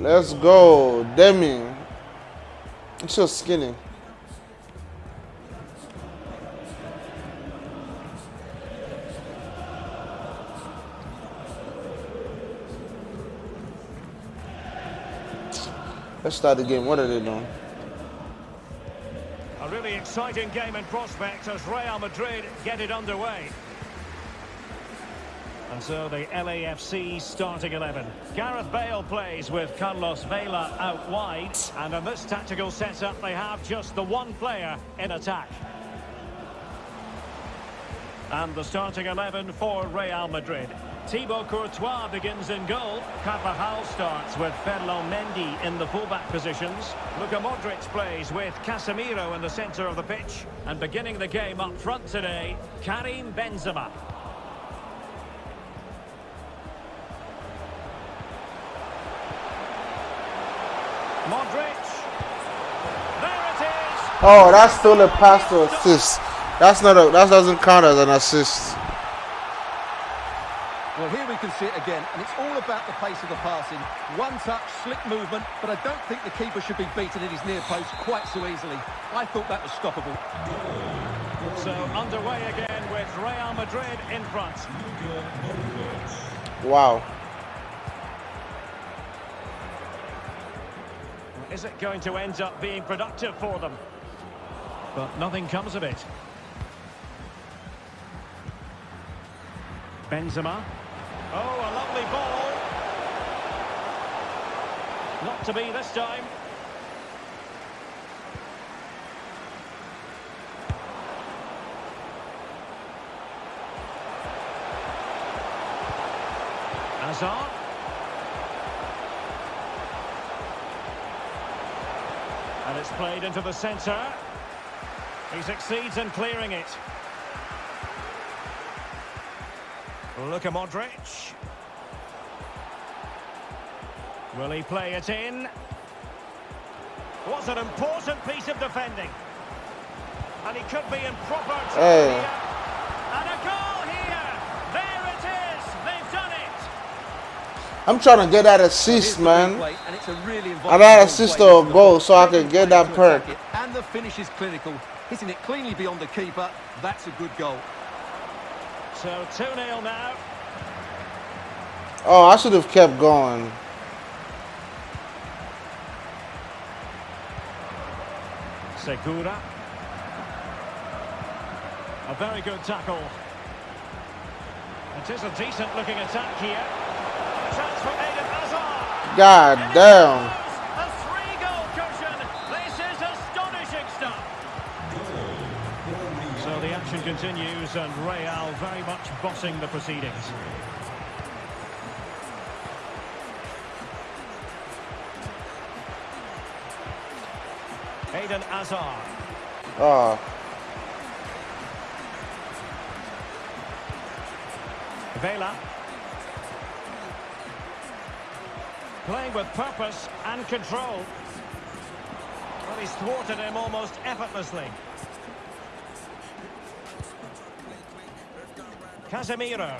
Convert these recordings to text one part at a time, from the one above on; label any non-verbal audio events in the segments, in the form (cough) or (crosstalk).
Let's go. Demi. It's so skinny. Let's start the game. What are they doing? A really exciting game in prospect as Real Madrid get it underway. And so the LAFC starting 11. Gareth Bale plays with Carlos Vela out wide. And in this tactical setup, they have just the one player in attack. And the starting 11 for Real Madrid. Thibaut Courtois begins in goal. Carvajal starts with Ferland Mendy in the fullback positions. Luka Modric plays with Casemiro in the centre of the pitch. And beginning the game up front today, Karim Benzema. Oh, that's still a pass to assist. That's not a that doesn't count as an assist. Well, here we can see it again, and it's all about the pace of the passing. One touch, slick movement, but I don't think the keeper should be beaten in his near post quite so easily. I thought that was stoppable. So underway again with Real Madrid in front. Wow. Is it going to end up being productive for them? But nothing comes of it. Benzema. Oh, a lovely ball. Not to be this time. Hazard. And it's played into the centre. He succeeds in clearing it. Luka Modric. Will he play it in? Was an important piece of defending. And he could be in proper trouble Hey. here. And a goal here. There it is. They've done it. I'm trying to get that Here's assist, man. replay, and it's a really I'm involved at ball assist play or goal so I can get that perk. And the finish is clinical. Hitting it cleanly beyond the keeper. That's a good goal. So 2-0 now. Oh, I should have kept going. Segura. A very good tackle. It is a decent looking attack here. Chance for Eden Hazard. God damn. Continues and Real very much bossing the proceedings. Eden Hazard. Oh, Vela. Playing with purpose and control. Well, he's thwarted him almost effortlessly. Casemiro.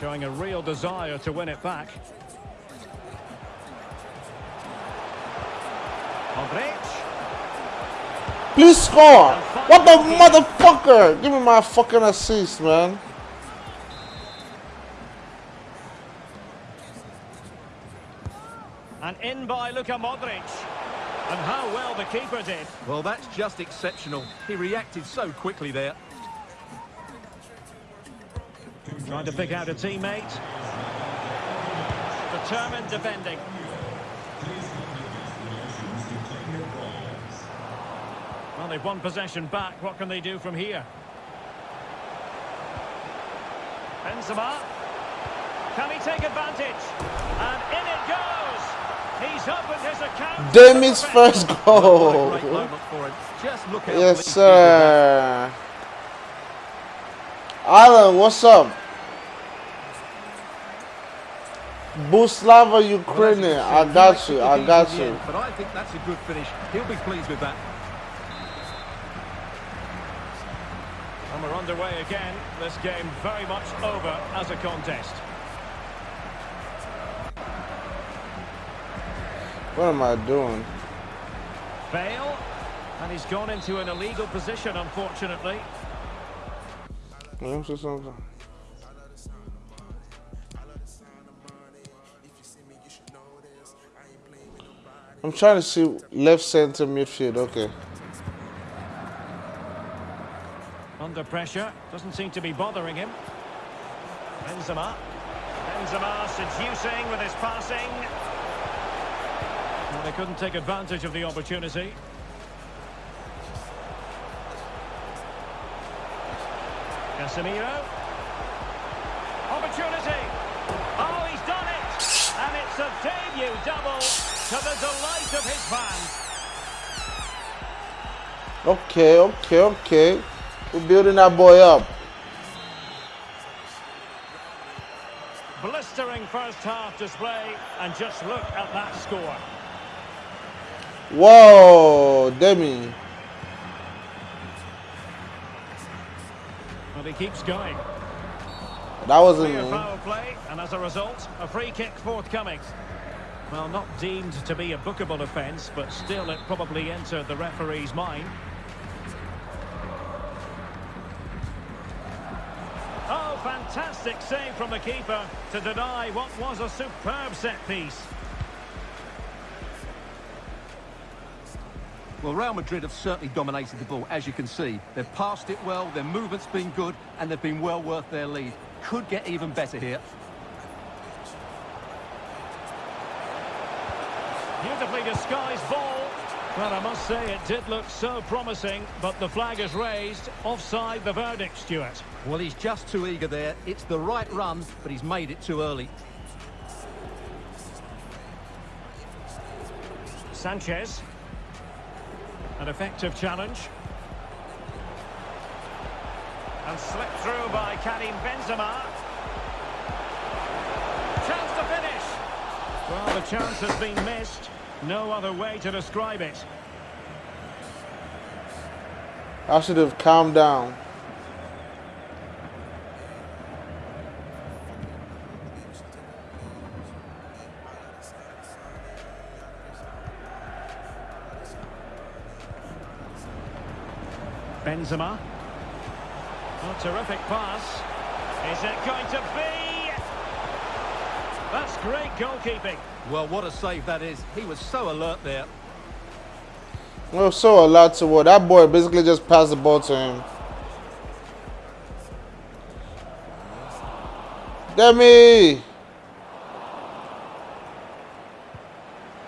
Showing a real desire to win it back. Please score. What the motherfucker? Give me my fucking assist, man. And in by Luka Modric. And how well the keeper did. Well, that's just exceptional. He reacted so quickly there. Trying to pick out a teammate. Determined defending. Well, they've won possession back. What can they do from here? Benzema. Can he take advantage? And in it goes. He's opened his account. Demi's first goal. What a great moment for him. Just look how Yes, pleased he is with that. sir. Alan, what's up? Buslava Ukrainian. I got you. I got you. But I think that's a good finish. He'll be pleased with that. We're underway again. This game very much over as a contest. What am I doing? Bale. And he's gone into an illegal position, unfortunately. Let me see something. I'm trying to see left center midfield. Okay. Under pressure. Doesn't seem to be bothering him. Benzema. Benzema seducing with his passing. Well, they couldn't take advantage of the opportunity. Casemiro. Opportunity. Oh, he's done it. And it's a debut double to the delight of his fans. Okay, okay, okay. We're building that boy up. Blistering first half display. And just look at that score. Whoa, Demi. But he keeps going. That wasn't foul play, and as a result, a free kick forthcoming. Well, not deemed to be a bookable offence, but still it probably entered the referee's mind. Fantastic save from the keeper to deny what was a superb set piece. Well, Real Madrid have certainly dominated the ball, as you can see. They've passed it well, their movement's been good, and they've been well worth their lead. Could get even better here. Beautifully disguised ball. Well, I must say it did look so promising, but the flag is raised. Offside the verdict, Stuart. Well, he's just too eager there. It's the right run, but he's made it too early. Sanchez. An effective challenge. And slipped through by Karim Benzema. Chance to finish. Well, the chance has been missed. No other way to describe it. I should have calmed down. Benzema. A terrific pass. Is it going to be? That's great goalkeeping. Well, what a save that is. He was so alert there. Well, so a lot to what that boy basically just passed the ball to him. Demi!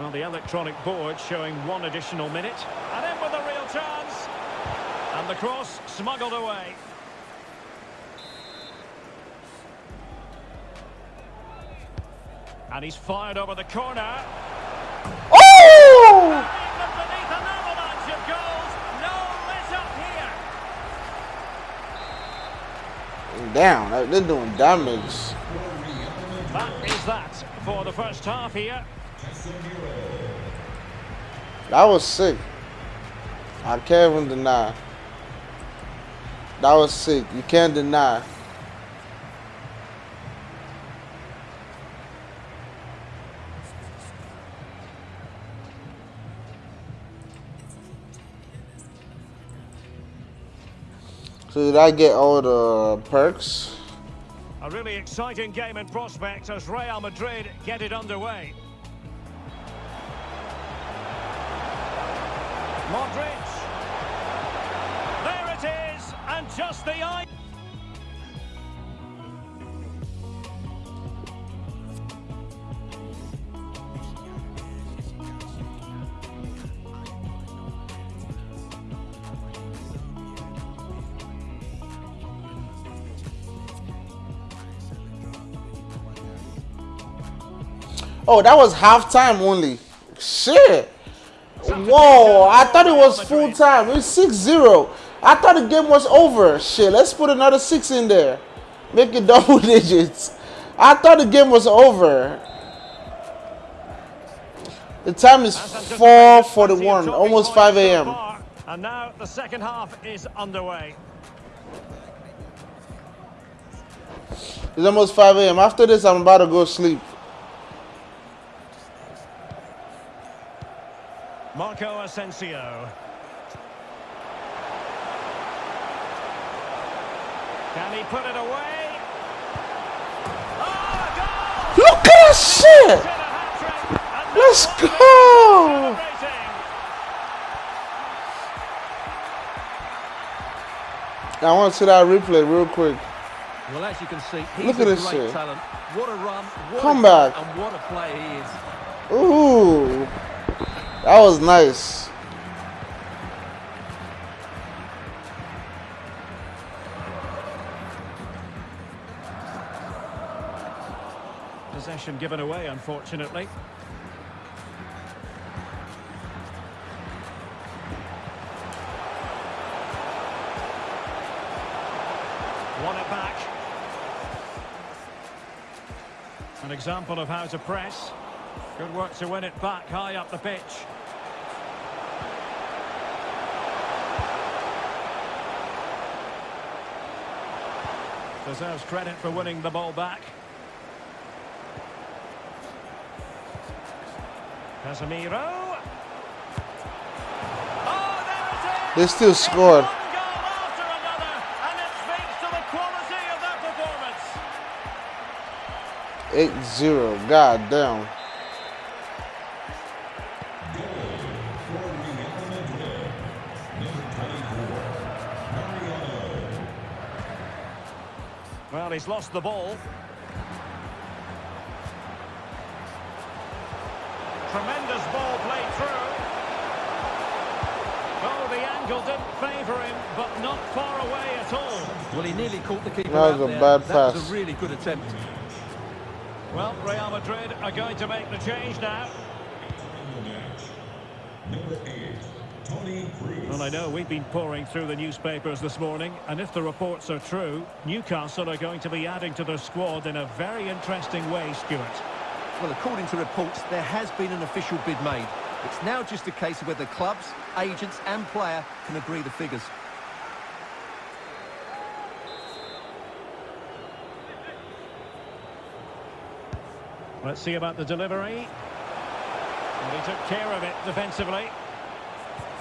Well, the electronic board showing one additional minute. And in with a real chance. And the cross smuggled away. And he's fired over the corner. Oh! England beneath an avalanche of goals. No let up here. Damn, that- they're doing damage. That is that for the first half here. That was sick. I can't even deny. That was sick. You can't deny. So did I get all the perks? A really exciting game in prospect as Real Madrid get it underway. Modric. There it is, and just the eye. Oh, that was halftime only. Shit. Whoa, I thought it was full time. It's 6 0. I thought the game was over. Shit, let's put another six in there. Make it (laughs) double digits. I thought the game was over. The time is 4.41, almost 5 a.m. And now the second half is underway. It's almost 5 a.m. After this, I'm about to go sleep. Marco Asensio. Can he put it away? Oh, Look at that shit! Let's go! I want to see that replay real quick. Well, as you can see, he's Look a at this great shit. talent. What a run, what Come a back. and what a player he is. Ooh, that was nice. Possession given away, unfortunately. Won it back. An example of how to press. Good work to win it back high up the pitch. Deserves credit for winning the ball back. Casemiro. Oh, there it is! They still scored. One goal after another, and it speaks to he's lost the ball. Tremendous ball played through. Oh, the angle didn't favour him, but not far away at all. Well, he nearly caught the keeper That was out a there. bad That was a really good attempt. Well, Real Madrid are going to make the change now. Well, I know we've been pouring through the newspapers this morning, and if the reports are true, Newcastle are going to be adding to their squad in a very interesting way, Stuart. Well, according to reports, there has been an official bid made. It's now just a case of whether clubs, agents and player can agree the figures. Let's see about the delivery. And he took care of it defensively.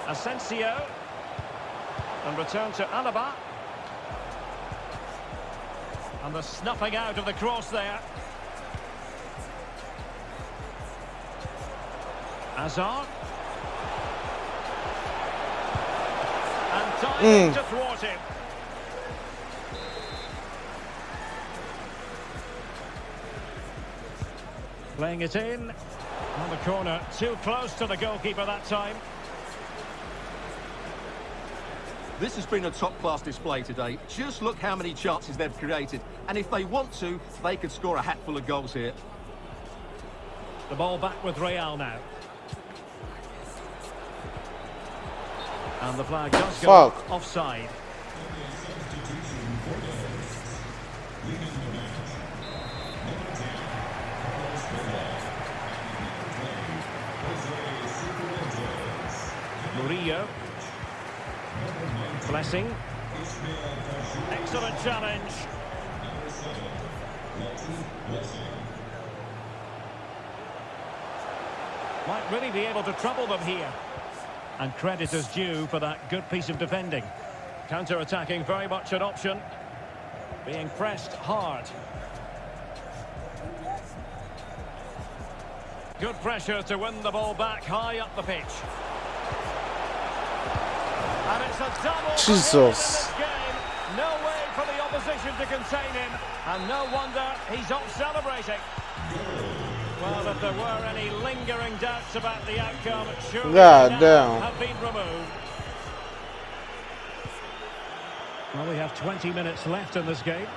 Asensio. And return to Alaba. And the snuffing out of the cross there. Hazard. And time Mm. to thwart him. Playing it in. On the corner. Too close to the goalkeeper that time. This has been a top-class display today. Just look how many chances they've created. And if they want to, they could score a hatful of goals here. The ball back with Real now. And the flag does go Fuck. offside. Murillo. Blessing. Excellent challenge. Might really be able to trouble them here. And credit is due for that good piece of defending. Counter-attacking very much an option. Being pressed hard. Good pressure to win the ball back high up the pitch. Jesus. this game. No way for the opposition to contain him. And no wonder he's off celebrating. Well, if there were any lingering doubts about the outcome, surely God damn. have been removed. Well, we have 20 minutes left in this game.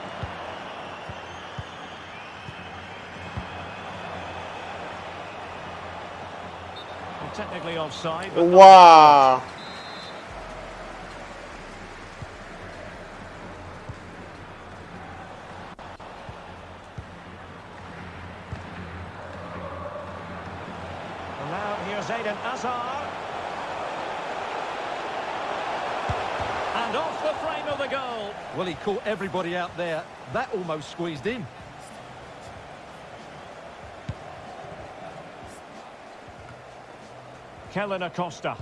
Well, technically offside, Wow. Eden Hazard. And off the frame of the goal. Well, he caught everybody out there. That almost squeezed in. Kellyn Acosta.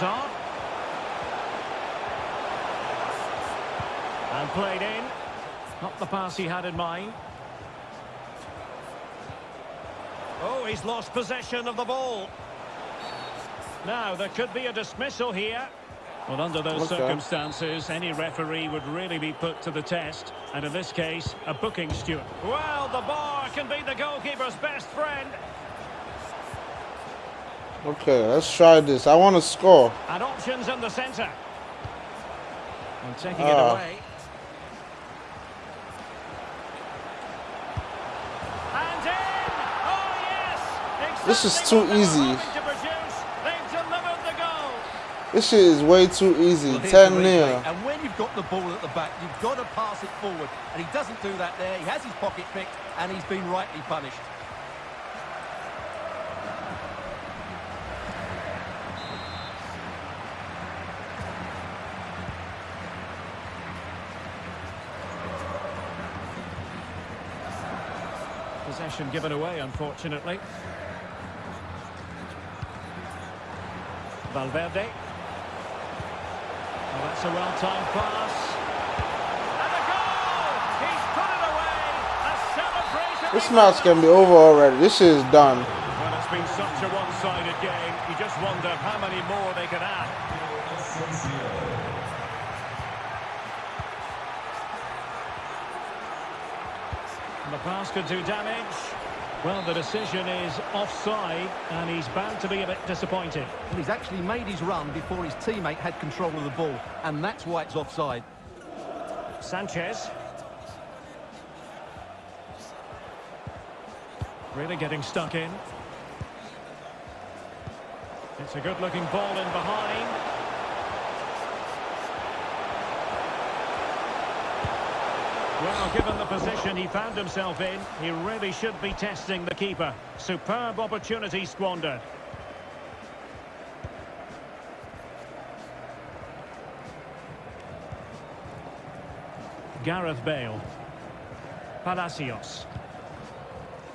Hazard. And played in. Not the pass he had in mind. Oh, he's lost possession of the ball. Now, there could be a dismissal here. Well, under those Okay. circumstances, any referee would really be put to the test. And in this case, a booking Stuart. Well, the bar can be the goalkeeper's best friend. Okay, let's try this. I want to score. And options in the centre. And taking it Ah. away. And in! Oh, yes! This is too what they were easy. to. They've delivered the goal. This shit is way too easy. Well, 10 the 0. And when you've got the ball at the back, you've got to pass it forward. And he doesn't do that there. He has his pocket picked, and he's been rightly punished. Possession given away, unfortunately. Valverde. Oh, that's a well-timed pass. And a goal! He's put it away! A celebration! This match can be over already. This is done. Well, it's been such a one-sided game. You just wonder how many more they can add. Pass could do damage. Well, the decision is offside, and he's bound to be a bit disappointed. Well, he's actually made his run before his teammate had control of the ball. And that's why it's offside. Sanchez. Really getting stuck in. It's a good-looking ball in behind. Well, given the position he found himself in, he really should be testing the keeper. Superb opportunity squandered. Gareth Bale. Palacios.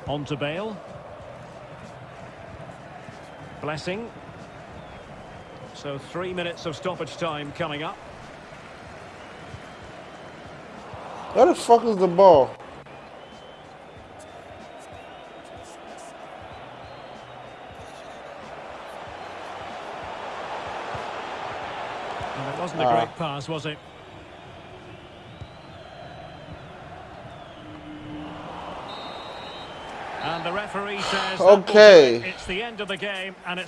On to Bale. Blessing. So three minutes of stoppage time coming up. Where the fuck is the ball? It wasn't a Ah. great pass, was it? And the referee says, that will do Okay. it's the end of the game, and it's